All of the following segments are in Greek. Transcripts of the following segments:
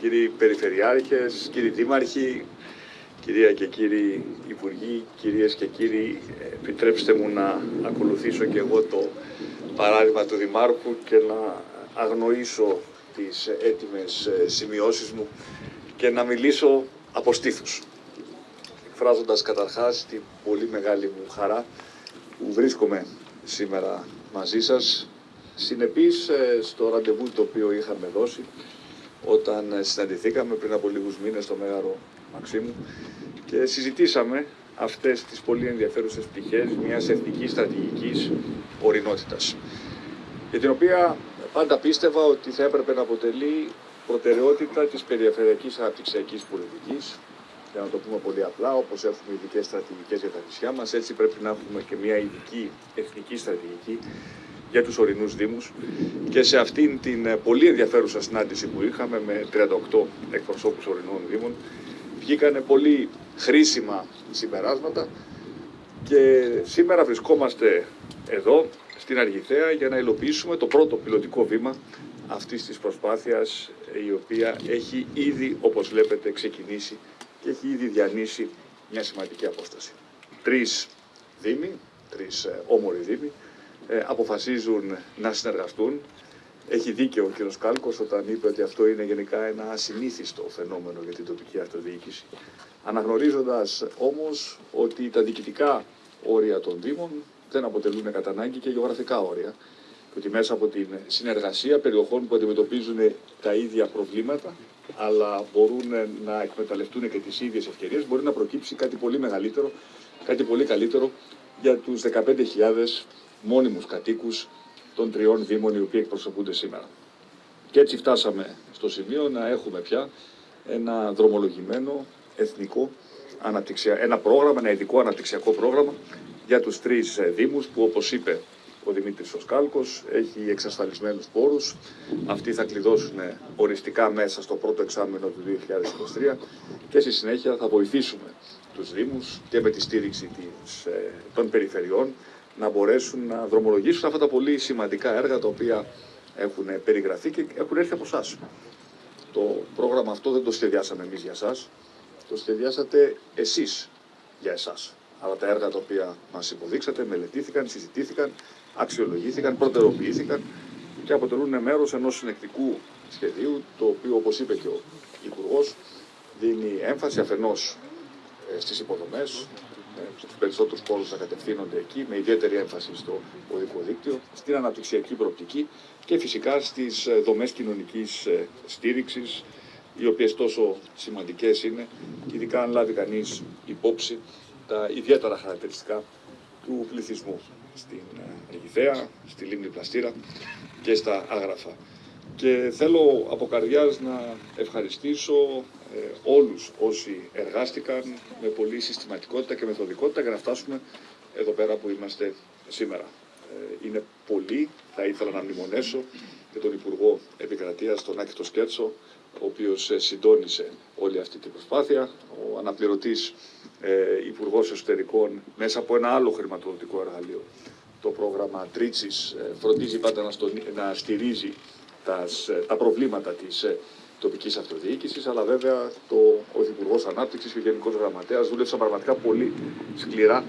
κύριοι Περιφερειάρχες, κύριοι Δήμαρχοι, κυρία και κύριοι Υπουργοί, κυρίες και κύριοι, επιτρέψτε μου να ακολουθήσω και εγώ το παράδειγμα του Δημάρχου και να αγνοήσω τις έτοιμες σημειώσεις μου και να μιλήσω από στήθους. Εκφράζοντας καταρχάς την πολύ μεγάλη μου χαρά που βρίσκομαι σήμερα μαζί σας, συνεπής ε, στο ραντεβού το οποίο είχαμε δώσει όταν συναντηθήκαμε πριν από λίγους μήνες στο Μέγαρο Μαξίμου και συζητήσαμε αυτές τις πολύ ενδιαφέρουσες πτυχές μιας εθνικής στρατηγικής ορεινότητας. Για την οποία πάντα πίστευα ότι θα έπρεπε να αποτελεί προτεραιότητα της περιφερειακής αναπτυξιακής πολιτικής. Για να το πούμε πολύ απλά, όπως έχουμε ειδικές στρατηγικές για τα νησιά μας, έτσι πρέπει να έχουμε και μια ειδική εθνική στρατηγική για τους ορεινούς δήμους και σε αυτήν την ε, πολύ ενδιαφέρουσα συνάντηση που είχαμε με 38 εκπροσώπους ορεινών δήμων βγήκανε πολύ χρήσιμα συμπεράσματα και σήμερα βρισκόμαστε εδώ στην Αργιθέα για να υλοποιήσουμε το πρώτο πιλωτικό βήμα αυτής της προσπάθειας η οποία έχει ήδη όπως βλέπετε ξεκινήσει και έχει ήδη διανύσει μια σημαντική απόσταση. Τρεις δήμοι, τρεις ε, όμοροι δήμοι, ε, αποφασίζουν να συνεργαστούν. Έχει δίκαιο ο κ. Κάλκος όταν είπε ότι αυτό είναι γενικά ένα ασυνήθιστο φαινόμενο για την τοπική αυτοδιοίκηση. Αναγνωρίζοντας όμως ότι τα διοικητικά όρια των Δήμων δεν αποτελούν κατά ανάγκη και γεωγραφικά όρια και ότι μέσα από την συνεργασία περιοχών που αντιμετωπίζουν τα ίδια προβλήματα αλλά μπορούν να εκμεταλλευτούν και τις ίδιες ευκαιρίες μπορεί να προκύψει κάτι πολύ μεγαλύτερο, κάτι πολύ καλύτερο για τους 15.000 μόνιμους κατοίκους των τριών δήμων οι οποίοι εκπροσωπούνται σήμερα. Και έτσι φτάσαμε στο σημείο να έχουμε πια ένα δρομολογημένο εθνικό αναπτυξια... ένα πρόγραμμα, ένα ειδικό αναπτυξιακό πρόγραμμα για τους τρεις ε, δήμους που όπως είπε ο Δημήτρης Σοσκάλκος έχει εξασφαλισμένους πόρους. Αυτοί θα κλειδώσουν οριστικά μέσα στο πρώτο εξάμενο του 2023 και στη συνέχεια θα βοηθήσουμε τους Δήμους και με τη στήριξη της, ε, των περιφερειών να μπορέσουν να δρομολογήσουν αυτά τα πολύ σημαντικά έργα τα οποία έχουν περιγραφεί και έχουν έρθει από εσάς. Το πρόγραμμα αυτό δεν το σχεδιάσαμε εμείς για εσάς, το σχεδιάσατε εσείς για εσάς. Αλλά τα έργα τα οποία μας υποδείξατε μελετήθηκαν, συζητήθηκαν, αξιολογήθηκαν, προτεροποιήθηκαν και αποτελούν μέρος ενός συνεκτικού σχεδίου, το οποίο όπως είπε και ο Υπουργός, δίνει έμφαση αφενός ε, στις υποδομές, του περισσότερους πόρους θα κατευθύνονται εκεί, με ιδιαίτερη έμφαση στο οδικό δίκτυο, στην αναπτυξιακή προοπτική και φυσικά στις ε, δομές κοινωνικής ε, στήριξης, οι οποίες τόσο σημαντικές είναι, ειδικά αν λάβει κανείς υπόψη τα ιδιαίτερα χαρακτηριστικά του πληθυσμού στην ε, Αιγυθέα, στη Λίμνη Πλαστήρα και στα Άγραφα. Και θέλω από καρδιάς να ευχαριστήσω ε, όλους όσοι εργάστηκαν με πολύ συστηματικότητα και μεθοδικότητα για να φτάσουμε εδώ πέρα που είμαστε σήμερα. Ε, είναι πολύ, θα ήθελα να μνημονέσω και τον Υπουργό Επικρατείας, τον Άκη Σκέρτσο, ο οποίος ε, συντόνισε όλη αυτή την προσπάθεια, ο αναπληρωτής ε, Υπουργός Εσωτερικών μέσα από ένα άλλο χρηματοδοτικό εργαλείο. Το πρόγραμμα Τρίτσης φροντίζει πάντα να, να στηρίζει τα, τα προβλήματα της τοπικής αυτοδιοίκησης, αλλά βέβαια το, ο Υπουργός Ανάπτυξης και ο Γενικός Γραμματέας δούλεψαν πραγματικά πολύ σκληρά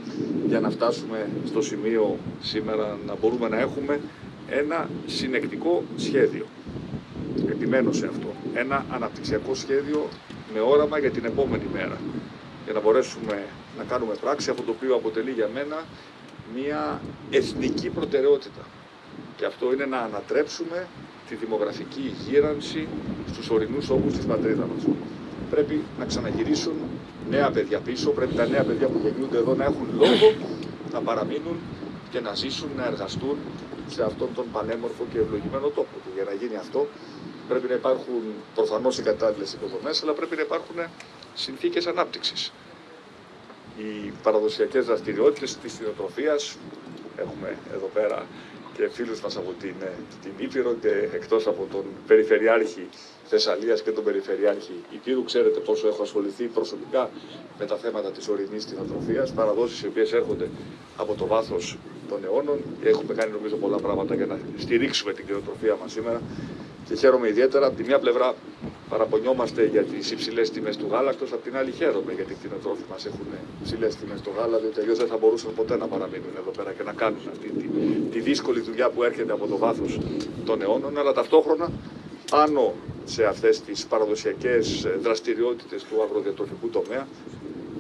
για να φτάσουμε στο σημείο σήμερα να μπορούμε να έχουμε ένα συνεκτικό σχέδιο. Επιμένω σε αυτό. Ένα αναπτυξιακό σχέδιο με όραμα για την επόμενη μέρα. Για να μπορέσουμε να κάνουμε πράξη αυτό το οποίο αποτελεί για μένα μια εθνική προτεραιότητα. Και αυτό είναι να ανατρέψουμε τη δημογραφική γύρανση στους ορεινούς όγκους της πατρίδας μας. Πρέπει να ξαναγυρίσουν νέα παιδιά πίσω, πρέπει τα νέα παιδιά που γεννιούνται εδώ να έχουν λόγο να παραμείνουν και να ζήσουν, να εργαστούν σε αυτόν τον πανέμορφο και ευλογημένο τόπο. Και για να γίνει αυτό πρέπει να υπάρχουν προφανώς οι κατάλληλες υποδομές, αλλά πρέπει να υπάρχουν συνθήκες ανάπτυξης. Οι παραδοσιακές δραστηριότητες της κτηνοτροφίας, έχουμε εδώ πέρα και φίλους μας από την, ε, την Ήπειρο και εκτός από τον Περιφερειάρχη Θεσσαλίας και τον Περιφερειάρχη Υπήρου. Ξέρετε πόσο έχω ασχοληθεί προσωπικά με τα θέματα της ορεινής κτηνοτροφίας, παραδόσεις οι οποίες έρχονται από το βάθος των αιώνων και έχουμε κάνει νομίζω πολλά πράγματα για να στηρίξουμε την κτηνοτροφία μας σήμερα και χαίρομαι ιδιαίτερα από τη μια πλευρά παραπονιόμαστε για τις υψηλές τιμές του γάλακτος. Απ' την άλλη, χαίρομαι γιατί οι κτηνοτρόφοι μα έχουν υψηλές τιμές στο γάλα, διότι αλλιώς δεν θα μπορούσαν ποτέ να παραμείνουν εδώ πέρα και να κάνουν αυτή τη, τη δύσκολη δουλειά που έρχεται από το βάθος των αιώνων. Αλλά ταυτόχρονα πάνω σε αυτές τις παραδοσιακές δραστηριότητες του αγροδιατροφικού τομέα,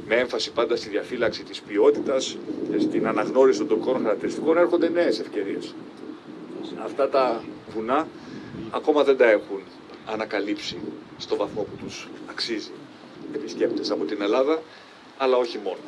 με έμφαση πάντα στη διαφύλαξη της ποιότητας και στην αναγνώριση των τοπικών χαρακτηριστικών, έρχονται νέες ευκαιρίες. Αυτά τα βουνά ακόμα δεν τα έχουν ανακαλύψει στο βαθμό που τους αξίζει επισκέπτες από την Ελλάδα, αλλά όχι μόνο.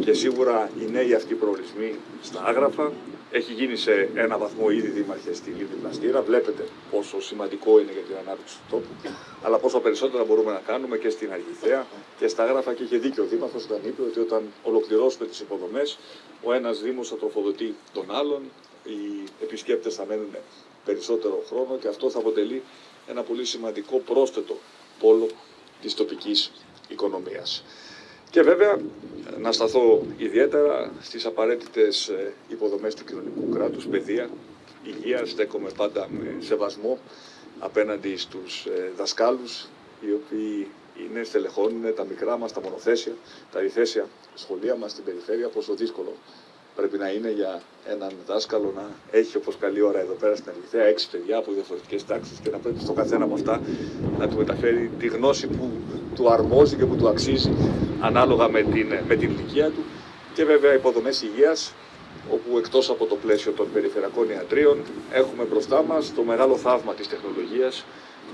Και σίγουρα οι νέοι αυτοί προορισμοί στα άγραφα έχει γίνει σε ένα βαθμό ήδη δήμαρχες στη Λίβη Πλαστήρα. Βλέπετε πόσο σημαντικό είναι για την ανάπτυξη του τόπου, αλλά πόσο περισσότερα μπορούμε να κάνουμε και στην Αργηθέα και στα άγραφα. Και είχε δίκιο ο Δήμαρχος όταν είπε ότι όταν ολοκληρώσουμε τις υποδομές, ο ένας Δήμος θα τροφοδοτεί τον άλλον, οι επισκέπτες θα μένουν περισσότερο χρόνο και αυτό θα αποτελεί ένα πολύ σημαντικό πρόσθετο πόλο της τοπικής οικονομίας. Και βέβαια να σταθώ ιδιαίτερα στις απαραίτητες ε, υποδομές του κοινωνικού κράτους, παιδεία, υγεία, στέκομαι πάντα με σεβασμό απέναντι στους ε, δασκάλους, οι οποίοι είναι, στελεχώνουν τα μικρά μας, τα μονοθέσια, τα διθέσια σχολεία μας στην περιφέρεια, πόσο δύσκολο πρέπει να είναι για έναν δάσκαλο να έχει όπως καλή ώρα εδώ πέρα στην Αληθέα έξι παιδιά από διαφορετικές τάξεις και να πρέπει στο καθένα από αυτά να του μεταφέρει τη γνώση που του αρμόζει και που του αξίζει ανάλογα με την, με την ηλικία του. Και βέβαια υποδομές υγείας, όπου εκτός από το πλαίσιο των περιφερειακών ιατρίων έχουμε μπροστά μας το μεγάλο θαύμα της τεχνολογίας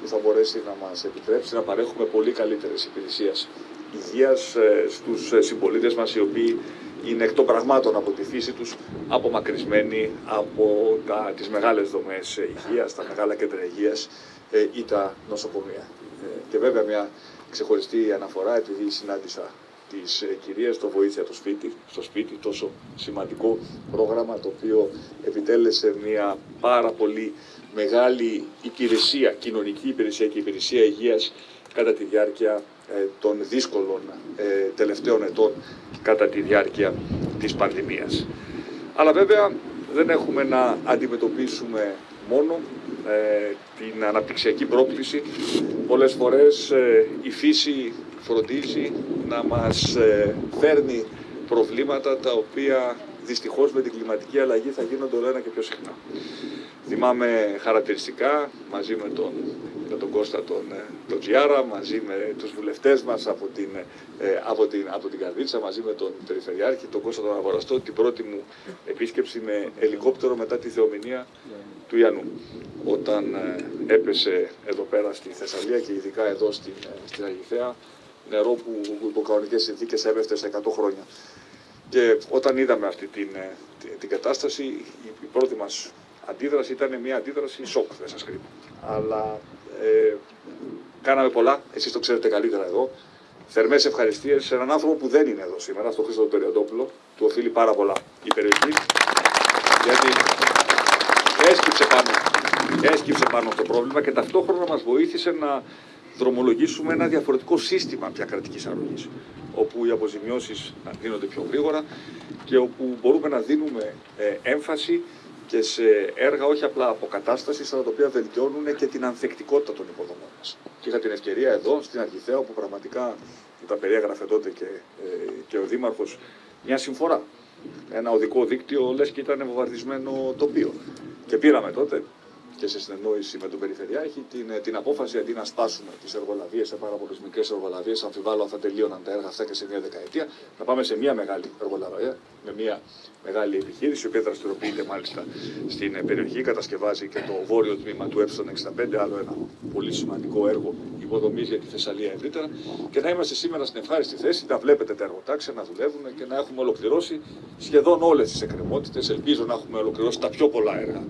που θα μπορέσει να μας επιτρέψει να παρέχουμε πολύ καλύτερες υπηρεσίες υγείας ε, στους ε, συμπολίτες μας οι οποίοι είναι εκ των πραγμάτων από τη φύση τους απομακρυσμένοι από τα, τις μεγάλες δομές υγείας, τα μεγάλα κέντρα υγείας ε, ή τα νοσοκομεία. Ε, και βέβαια μια ξεχωριστή αναφορά επειδή συνάντησα τις ε, κυρίες το βοήθεια το σπίτι, στο σπίτι τόσο σημαντικό πρόγραμμα το οποίο επιτέλεσε μια πάρα πολύ μεγάλη υπηρεσία, κοινωνική υπηρεσία και υπηρεσία υγείας κατά τη διάρκεια ε, των δύσκολων ε, τελευταίων ετών κατά τη διάρκεια της πανδημίας. Αλλά βέβαια δεν έχουμε να αντιμετωπίσουμε μόνο ε, την αναπτυξιακή πρόκληση. Πολλές φορές η φύση φροντίζει να μας φέρνει προβλήματα τα οποία δυστυχώς με την κλιματική αλλαγή θα γίνονται όλο ένα και πιο συχνά. Θυμάμαι χαρακτηριστικά μαζί με τον, με τον Κώστα τον, ε, τον Τζιάρα, μαζί με τους βουλευτές μας από την, ε, από, την, από την Καρδίτσα, μαζί με τον Περιφερειάρχη, τον Κώστα τον Αγοραστό, την πρώτη μου επίσκεψη με ελικόπτερο μετά τη θεομηνία του Ιαννού. Όταν ε, έπεσε εδώ πέρα στη Θεσσαλία και ειδικά εδώ στην, στην Αγιθέα, νερό που υπό κανονικές συνθήκες έπεφτε σε 100 χρόνια. Και όταν είδαμε αυτή την, την, την κατάσταση, η πρώτη μας αντίδραση ήταν μια αντίδραση σοκ, δεν σας κρύβω. Αλλά ε, κάναμε πολλά, εσείς το ξέρετε καλύτερα εδώ. Θερμές ευχαριστίες σε έναν άνθρωπο που δεν είναι εδώ σήμερα, στον Χρήστο Περιοντόπουλο, του οφείλει πάρα πολλά η περιοχή, γιατί έσκυψε πάνω, έσκυψε πάνω το πρόβλημα και ταυτόχρονα μας βοήθησε να δρομολογήσουμε ένα διαφορετικό σύστημα πια κρατικής αρρωγής, όπου οι αποζημιώσεις γίνονται πιο γρήγορα και όπου μπορούμε να δίνουμε ε, έμφαση και σε έργα όχι απλά αποκατάστασης, αλλά τα οποία βελτιώνουν και την ανθεκτικότητα των υποδομών μας. Και είχα την ευκαιρία εδώ, στην Αρχιθέα, όπου πραγματικά τα περιέγραφε τότε και, ε, και ο Δήμαρχος, μια συμφορά. Ένα οδικό δίκτυο, λες και ήταν βομβαρδισμένο τοπίο. Και πήραμε τότε και σε συνεννόηση με τον Περιφερειάρχη την, την απόφαση αντί να σπάσουμε τις εργολαβίες σε πάρα πολλές μικρές εργολαβίες, αμφιβάλλω αν θα τελείωναν τα έργα αυτά και σε μια δεκαετία, να πάμε σε μια μεγάλη εργολαβία, με μια μεγάλη επιχείρηση, η οποία δραστηριοποιείται μάλιστα στην περιοχή, κατασκευάζει και το βόρειο τμήμα του Ε65, άλλο ένα πολύ σημαντικό έργο υποδομή για τη Θεσσαλία ευρύτερα, και να είμαστε σήμερα στην ευχάριστη θέση, να βλέπετε τα εργοτάξια να δουλεύουν και να έχουμε ολοκληρώσει σχεδόν όλες τις εκκρεμότητες. Ελπίζω να έχουμε ολοκληρώσει τα πιο πολλά έργα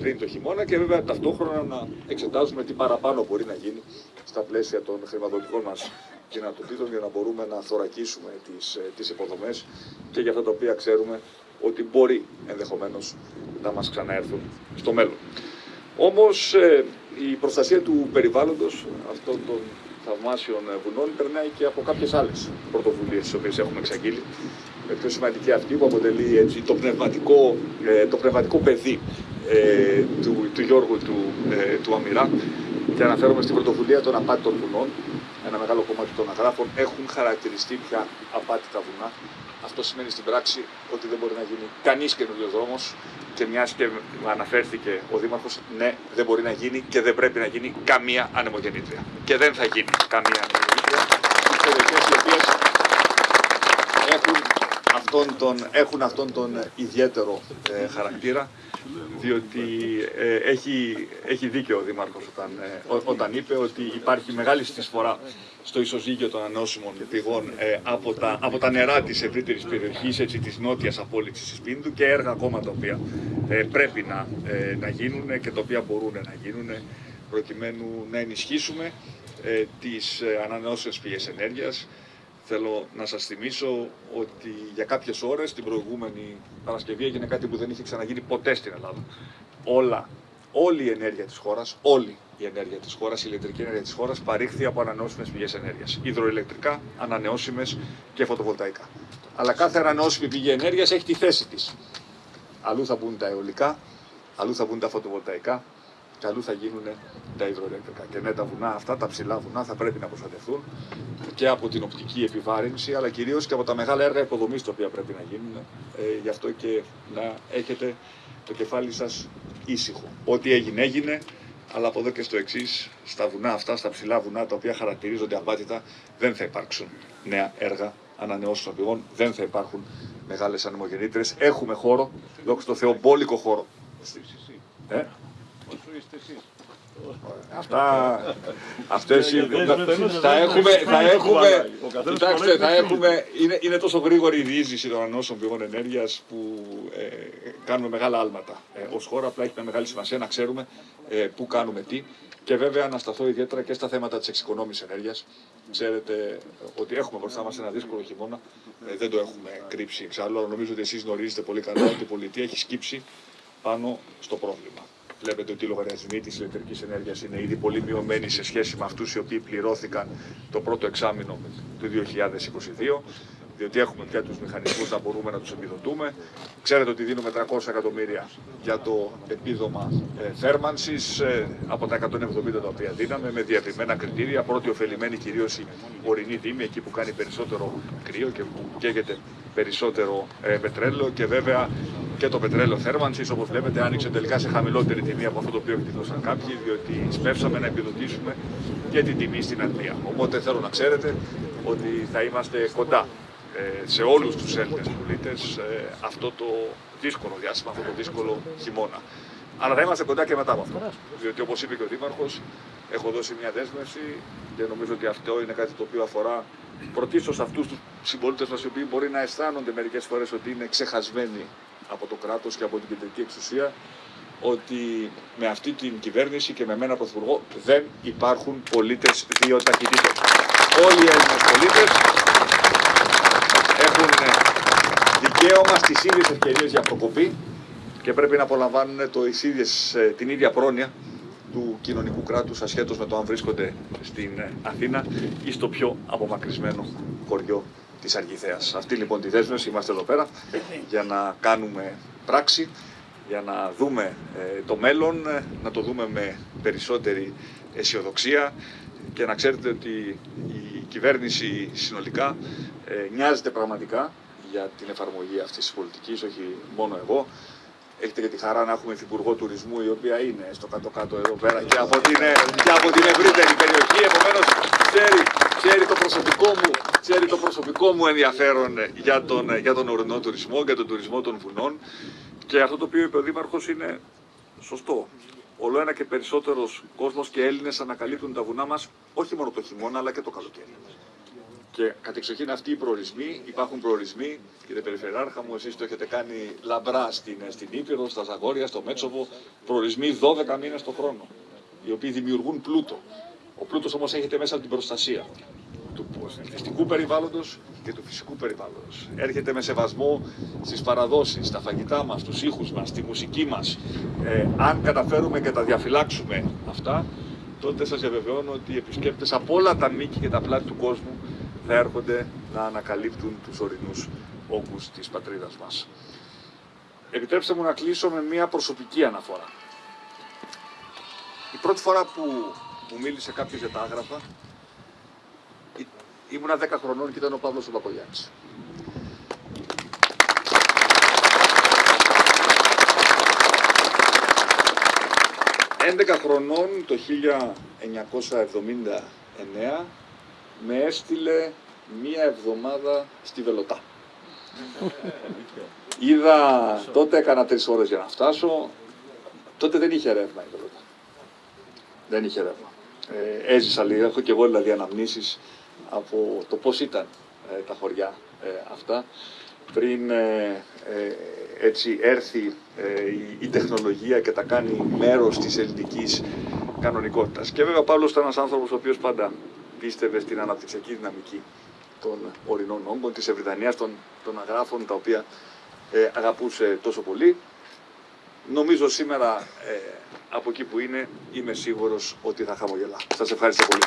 πριν το χειμώνα και βέβαια ταυτόχρονα να εξετάζουμε τι παραπάνω μπορεί να γίνει στα πλαίσια των χρηματοδοτικών μας δυνατοτήτων για να μπορούμε να θωρακίσουμε τις, ε, τις υποδομές και για αυτά τα οποία ξέρουμε ότι μπορεί ενδεχομένως να μας ξαναέρθουν στο μέλλον. Όμως ε, η προστασία του περιβάλλοντος αυτών των θαυμάσιων βουνών περνάει και από κάποιες άλλες πρωτοβουλίες τις οποίες έχουμε εξαγγείλει. Με πιο σημαντική αυτή που αποτελεί έτσι, το, πνευματικό, ε, το πνευματικό παιδί ε, του, του Γιώργου του, ε, του Αμυρά και αναφέρομαι στην πρωτοβουλία των απάτητων βουνών, ένα μεγάλο κομμάτι των αγράφων έχουν χαρακτηριστεί πια απάτητα βουνά. Αυτό σημαίνει στην πράξη ότι δεν μπορεί να γίνει κανείς καινούριος δρόμος και μιας και αναφέρθηκε ο Δήμαρχος, ναι, δεν μπορεί να γίνει και δεν πρέπει να γίνει καμία ανεμογεννήτρια. Και δεν θα γίνει καμία ανεμογεννήτρια στι περιοχές οι οποίες έχουν αυτόν τον, έχουν αυτόν τον ιδιαίτερο ε, χαρακτήρα διότι ε, έχει, έχει δίκιο ο Δήμαρχος όταν, ε, όταν είπε ότι υπάρχει μεγάλη συσφορά στο ισοζύγιο των ανανεώσιμων πηγών ε, από, τα, από τα νερά της ευρύτερης περιοχής, έτσι, της νότιας απόλυξης της Πίνδου και έργα ακόμα τα οποία πρέπει να, να γίνουν και τα οποία μπορούν να γίνουν προκειμένου να ενισχύσουμε τις ανανεώσιμες πηγές ενέργειας, Θέλω να σας θυμίσω ότι για κάποιες ώρες την προηγούμενη Παρασκευή έγινε κάτι που δεν είχε ξαναγίνει ποτέ στην Ελλάδα. Όλα, όλη η ενέργεια της χώρας, όλη η ενέργεια της χώρας, η ηλεκτρική ενέργεια της χώρας παρήχθη από ανανεώσιμες πηγές ενέργειας. Υδροηλεκτρικά, ανανεώσιμες και φωτοβολταϊκά. Αλλά κάθε ανανεώσιμη πηγή ενέργειας έχει τη θέση της. Αλλού θα μπουν τα αιωλικά, αλλού θα μπουν τα φωτοβολταϊκά, και αλλού θα γίνουν τα υδροελεκτρικά. Και ναι, τα βουνά αυτά, τα ψηλά βουνά, θα πρέπει να προστατευτούν και από την οπτική επιβάρυνση, αλλά κυρίως και από τα μεγάλα έργα υποδομής τα οποία πρέπει να γίνουν. Ε, γι' αυτό και να έχετε το κεφάλι σας ήσυχο. Ό,τι έγινε, έγινε. Αλλά από εδώ και στο εξής, στα βουνά αυτά, στα ψηλά βουνά τα οποία χαρακτηρίζονται απάτητα, δεν θα υπάρξουν νέα έργα ανανεώσιμων πηγών, δεν θα υπάρχουν μεγάλες ανεμογεννήτρες. Έχουμε χώρο, δόξα τω Θεώ, μπόλικο χώρο. Ε; Αυτά, αυτές θα έχουμε, θα έχουμε, κοιτάξτε, θα έχουμε, είναι, είναι τόσο γρήγορη η διείσδυση των ανώσεων πηγών ενέργειας που ε, κάνουμε μεγάλα άλματα. Ε, ως χώρα απλά έχει μια μεγάλη σημασία να ξέρουμε ε, πού κάνουμε τι και βέβαια να σταθώ ιδιαίτερα και στα θέματα της εξοικονόμησης ενέργειας. Ξέρετε ότι έχουμε μπροστά μας ένα δύσκολο χειμώνα, ε, δεν το έχουμε κρύψει εξάλλου, αλλά νομίζω ότι εσείς γνωρίζετε πολύ καλά ότι η πολιτεία έχει σκύψει πάνω στο πρόβλημα. Βλέπετε ότι οι λογαριασμοί της ηλεκτρικής ενέργειας είναι ήδη πολύ μειωμένοι σε σχέση με αυτούς οι οποίοι πληρώθηκαν το πρώτο εξάμεινο του 2022 διότι έχουμε πια τους μηχανισμούς να μπορούμε να τους επιδοτούμε. Ξέρετε ότι δίνουμε 300 εκατομμύρια για το επίδομα ε, θέρμανσης ε, από τα 170 τα οποία δίναμε με διαβημένα κριτήρια. Πρώτη ωφελημένη κυρίως η ορεινή δήμη, εκεί που κάνει περισσότερο κρύο και που καίγεται περισσότερο ε, πετρέλαιο και βέβαια και το πετρέλαιο θέρμανσης όπως βλέπετε άνοιξε τελικά σε χαμηλότερη τιμή από αυτό το οποίο εκτιμούσαν κάποιοι διότι σπεύσαμε να επιδοτήσουμε και την τιμή στην Αγγλία. Οπότε θέλω να ξέρετε ότι θα είμαστε κοντά ε, σε όλους τους Έλληνες πολίτες ε, αυτό το δύσκολο διάστημα, αυτό το δύσκολο χειμώνα. Αλλά θα είμαστε κοντά και μετά από αυτό. Διότι όπως είπε και ο Δήμαρχος, έχω δώσει μια δέσμευση και νομίζω ότι αυτό είναι κάτι το οποίο αφορά πρωτίστως αυτούς τους συμπολίτες μας οι οποίοι μπορεί να αισθάνονται μερικές φορές ότι είναι ξεχασμένοι από το κράτος και από την κεντρική εξουσία ότι με αυτή την κυβέρνηση και με μένα πρωθυπουργό δεν υπάρχουν πολίτες δύο ταχυτήτων. Όλοι οι Έλληνες πολίτες έχουν δικαίωμα στις ίδιες ευκαιρίες για προκοπή και πρέπει να απολαμβάνουν το ίδιες, ε, την ίδια πρόνοια του κοινωνικού κράτους ασχέτως με το αν βρίσκονται στην ε, Αθήνα ή στο πιο απομακρυσμένο χωριό της Αργηθέας. Αυτή λοιπόν τη δέσμευση είμαστε εδώ πέρα για να κάνουμε πράξη, για να δούμε ε, το μέλλον, να το δούμε με περισσότερη αισιοδοξία και να ξέρετε ότι η κυβέρνηση συνολικά ε, νοιάζεται πραγματικά για την εφαρμογή αυτής της πολιτικής, όχι μόνο εγώ. Έχετε και τη χαρά να έχουμε υφυπουργό τουρισμού, η οποία είναι στο κάτω-κάτω εδώ πέρα και από την, ε, και από την ευρύτερη περιοχή. Επομένως, ξέρει, ξέρει, το προσωπικό μου, ξέρει το προσωπικό μου ενδιαφέρον για τον, για τον ορεινό τουρισμό, για τον τουρισμό των βουνών. Και αυτό το οποίο είπε ο Δήμαρχος είναι σωστό όλο ένα και περισσότερος κόσμος και Έλληνες ανακαλύπτουν τα βουνά μας όχι μόνο το χειμώνα αλλά και το καλοκαίρι. Και κατεξοχήν αυτοί οι προορισμοί, υπάρχουν προορισμοί, κύριε Περιφερειάρχα μου, εσείς το έχετε κάνει λαμπρά στην, στην Ήπειρο, στα Ζαγόρια, στο Μέτσοβο, προορισμοί 12 μήνες το χρόνο, οι οποίοι δημιουργούν πλούτο. Ο πλούτος όμως έχετε μέσα την προστασία του εθνικού περιβάλλοντος και του φυσικού περιβάλλοντος. Έρχεται με σεβασμό στις παραδόσεις, στα φαγητά μας, στους ήχους μας, στη μουσική μας. Ε, αν καταφέρουμε και τα διαφυλάξουμε αυτά, τότε σας διαβεβαιώνω ότι οι επισκέπτες από όλα τα μήκη και τα πλάτη του κόσμου θα έρχονται να ανακαλύπτουν τους ορεινούς όγκους της πατρίδας μας. Επιτρέψτε μου να κλείσω με μια προσωπική αναφορά. Η πρώτη φορά που μου μίλησε κάποιος για τα άγραφα. Ή- Ήμουνα 10 χρονών και ήταν ο Παύλος ο Παπαγιάννης. «11 χρονών το 1979 με έστειλε μία εβδομάδα στη Βελωτά. Είδα, τότε έκανα τρεις ώρες για να φτάσω, τότε δεν είχε ρεύμα η Βελωτά. Δεν είχε ρεύμα. Ε, έζησα λίγο, έχω και εγώ δηλαδή αναμνήσεις από το πώς ήταν ε, τα χωριά ε, αυτά πριν ε, ε, έτσι έρθει ε, η, η τεχνολογία και τα κάνει μέρος της ελληνικής κανονικότητας. Και βέβαια ο Παύλος ήταν ένας άνθρωπος ο οποίος πάντα πίστευε στην αναπτυξιακή δυναμική των ορεινών όγκων, της ευρυδανίας, των, των αγράφων, τα οποία ε, αγαπούσε τόσο πολύ. Νομίζω σήμερα ε, από εκεί που είναι είμαι σίγουρος ότι θα χαμογελά. Σας ευχαριστώ πολύ.